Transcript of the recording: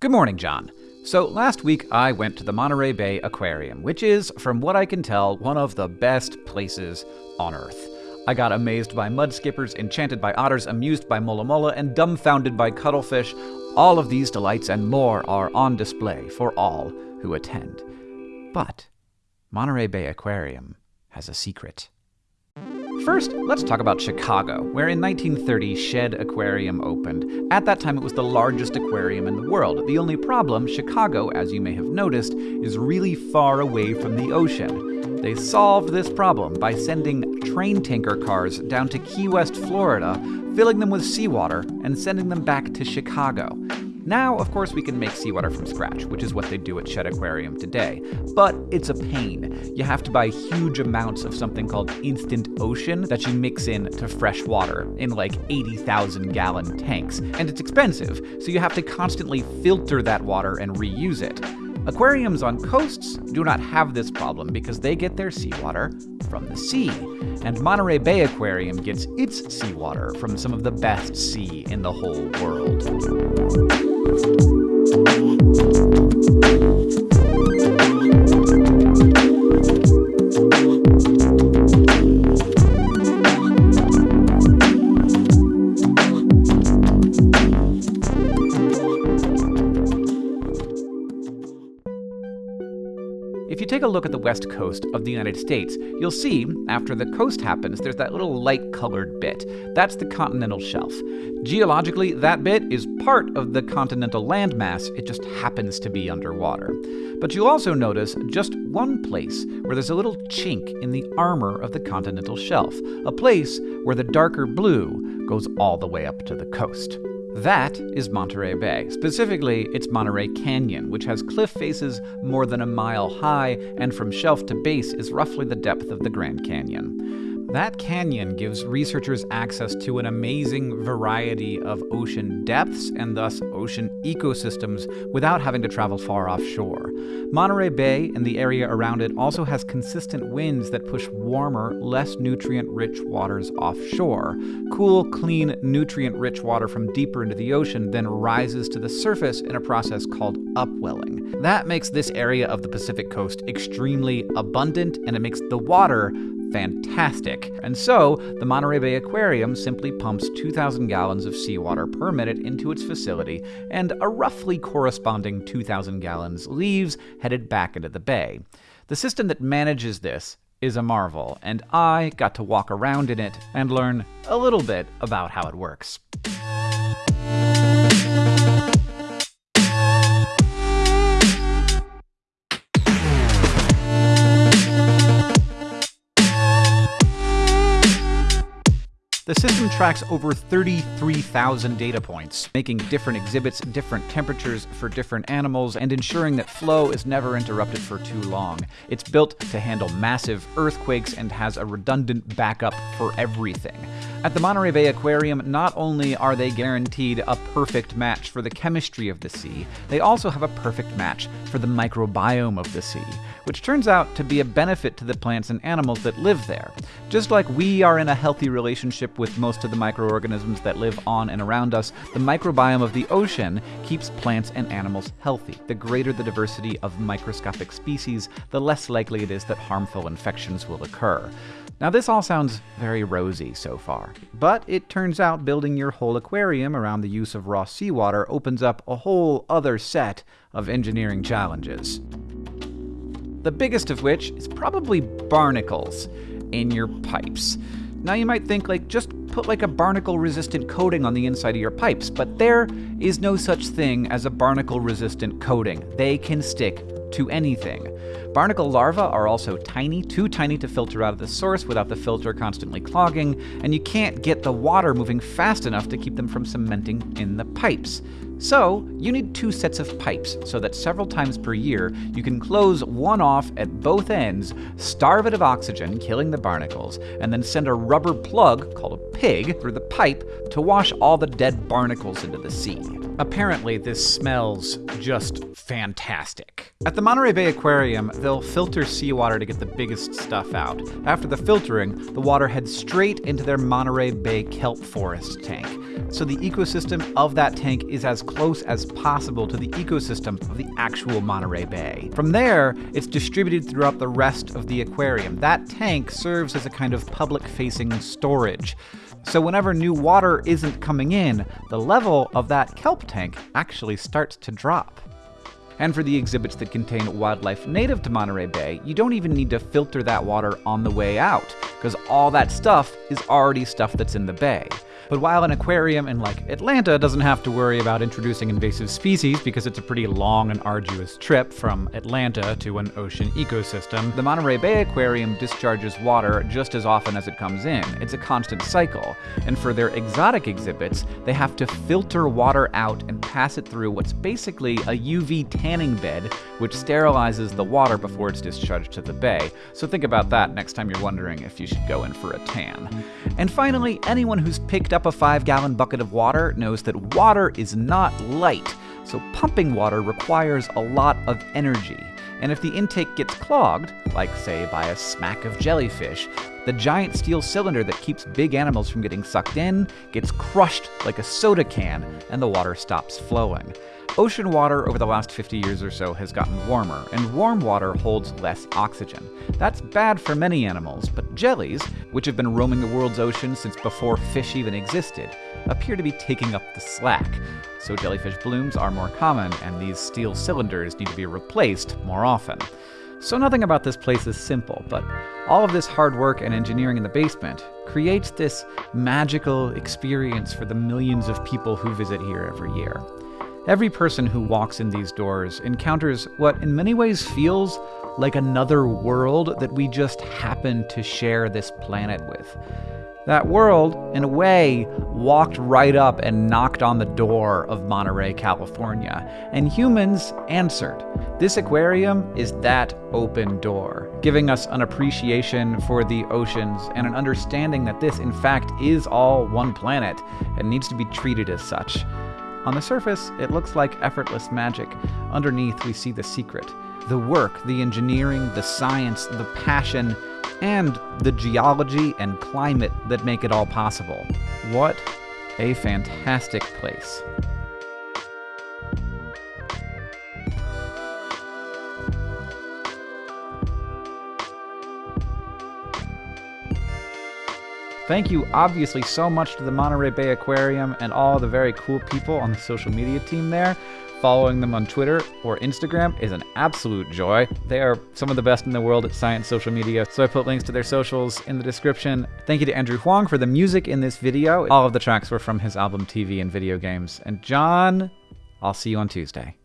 Good morning, John. So, last week I went to the Monterey Bay Aquarium, which is, from what I can tell, one of the best places on Earth. I got amazed by mud skippers, enchanted by otters, amused by mola mola, and dumbfounded by cuttlefish. All of these delights and more are on display for all who attend. But Monterey Bay Aquarium has a secret. First, let's talk about Chicago, where in 1930 Shedd Aquarium opened. At that time, it was the largest aquarium in the world. The only problem, Chicago, as you may have noticed, is really far away from the ocean. They solved this problem by sending train tanker cars down to Key West, Florida, filling them with seawater, and sending them back to Chicago. Now, of course, we can make seawater from scratch, which is what they do at Shedd Aquarium today. But it's a pain. You have to buy huge amounts of something called instant ocean that you mix in to fresh water in like 80,000 gallon tanks. And it's expensive, so you have to constantly filter that water and reuse it. Aquariums on coasts do not have this problem because they get their seawater from the sea. And Monterey Bay Aquarium gets its seawater from some of the best sea in the whole world. Thank you. If you take a look at the west coast of the United States, you'll see, after the coast happens, there's that little light colored bit. That's the continental shelf. Geologically, that bit is part of the continental landmass, it just happens to be underwater. But you'll also notice just one place where there's a little chink in the armor of the continental shelf, a place where the darker blue goes all the way up to the coast. That is Monterey Bay. Specifically, it's Monterey Canyon, which has cliff faces more than a mile high and from shelf to base is roughly the depth of the Grand Canyon. That canyon gives researchers access to an amazing variety of ocean depths and thus ocean ecosystems without having to travel far offshore. Monterey Bay and the area around it also has consistent winds that push warmer, less nutrient rich waters offshore. Cool, clean, nutrient rich water from deeper into the ocean then rises to the surface in a process called upwelling. That makes this area of the Pacific coast extremely abundant and it makes the water fantastic. And so, the Monterey Bay Aquarium simply pumps 2,000 gallons of seawater per minute into its facility, and a roughly corresponding 2,000 gallons leaves headed back into the bay. The system that manages this is a marvel, and I got to walk around in it and learn a little bit about how it works. Tracks over 33,000 data points, making different exhibits, different temperatures for different animals, and ensuring that flow is never interrupted for too long. It's built to handle massive earthquakes and has a redundant backup for everything. At the Monterey Bay Aquarium, not only are they guaranteed a perfect match for the chemistry of the sea, they also have a perfect match for the microbiome of the sea, which turns out to be a benefit to the plants and animals that live there. Just like we are in a healthy relationship with most of the microorganisms that live on and around us, the microbiome of the ocean keeps plants and animals healthy. The greater the diversity of microscopic species, the less likely it is that harmful infections will occur. Now, this all sounds very rosy so far, but it turns out building your whole aquarium around the use of raw seawater opens up a whole other set of engineering challenges. The biggest of which is probably barnacles in your pipes. Now you might think like just put like a barnacle resistant coating on the inside of your pipes, but there is no such thing as a barnacle resistant coating. They can stick to anything. Barnacle larvae are also tiny, too tiny to filter out of the source without the filter constantly clogging, and you can't get the water moving fast enough to keep them from cementing in the pipes. So, you need two sets of pipes so that several times per year you can close one off at both ends, starve it of oxygen, killing the barnacles, and then send a rubber plug, called a pig, through the pipe to wash all the dead barnacles into the sea. Apparently, this smells just fantastic. At the Monterey Bay Aquarium, they'll filter seawater to get the biggest stuff out. After the filtering, the water heads straight into their Monterey Bay kelp forest tank. So the ecosystem of that tank is as close as possible to the ecosystem of the actual Monterey Bay. From there, it's distributed throughout the rest of the aquarium. That tank serves as a kind of public-facing storage. So whenever new water isn't coming in, the level of that kelp tank actually starts to drop. And for the exhibits that contain wildlife native to Monterey Bay, you don't even need to filter that water on the way out, because all that stuff is already stuff that's in the bay. But while an aquarium in like Atlanta doesn't have to worry about introducing invasive species because it's a pretty long and arduous trip from Atlanta to an ocean ecosystem, the Monterey Bay Aquarium discharges water just as often as it comes in. It's a constant cycle. And for their exotic exhibits, they have to filter water out and pass it through what's basically a UV tanning bed, which sterilizes the water before it's discharged to the bay. So think about that next time you're wondering if you should go in for a tan. And finally, anyone who's picked up up a 5 gallon bucket of water knows that water is not light, so pumping water requires a lot of energy. And if the intake gets clogged, like say by a smack of jellyfish, the giant steel cylinder that keeps big animals from getting sucked in gets crushed like a soda can, and the water stops flowing. Ocean water over the last 50 years or so has gotten warmer, and warm water holds less oxygen. That's bad for many animals, but jellies, which have been roaming the world's oceans since before fish even existed, appear to be taking up the slack. So jellyfish blooms are more common, and these steel cylinders need to be replaced more often. So nothing about this place is simple, but all of this hard work and engineering in the basement creates this magical experience for the millions of people who visit here every year. Every person who walks in these doors encounters what in many ways feels like another world that we just happen to share this planet with. That world, in a way, walked right up and knocked on the door of Monterey, California, and humans answered. This aquarium is that open door, giving us an appreciation for the oceans and an understanding that this, in fact, is all one planet and needs to be treated as such. On the surface, it looks like effortless magic. Underneath, we see the secret the work, the engineering, the science, the passion, and the geology and climate that make it all possible. What a fantastic place. Thank you, obviously, so much to the Monterey Bay Aquarium and all the very cool people on the social media team there. Following them on Twitter or Instagram is an absolute joy. They are some of the best in the world at science social media, so I put links to their socials in the description. Thank you to Andrew Huang for the music in this video. All of the tracks were from his album TV and Video Games. And John, I'll see you on Tuesday.